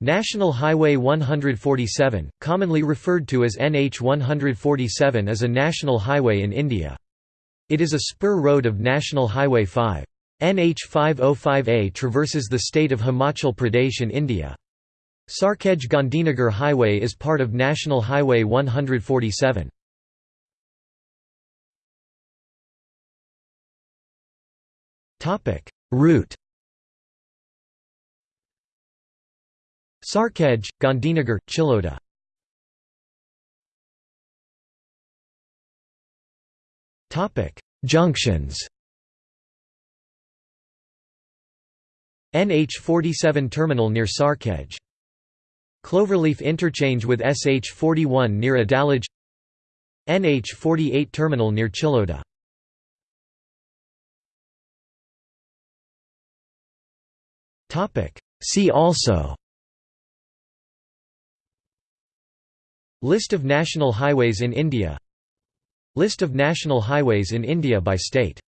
National Highway 147, commonly referred to as NH 147 is a national highway in India. It is a spur road of National Highway 5. NH 505A traverses the state of Himachal Pradesh in India. Sarkhej Gandhinagar Highway is part of National Highway 147. Route Sarkhej, Gandhinagar, Chiloda. Junctions. NH47 terminal near Sarkhej. Cloverleaf interchange with SH41 near Adalaj NH48 terminal near Chiloda. See also List of national highways in India. List of national highways in India by state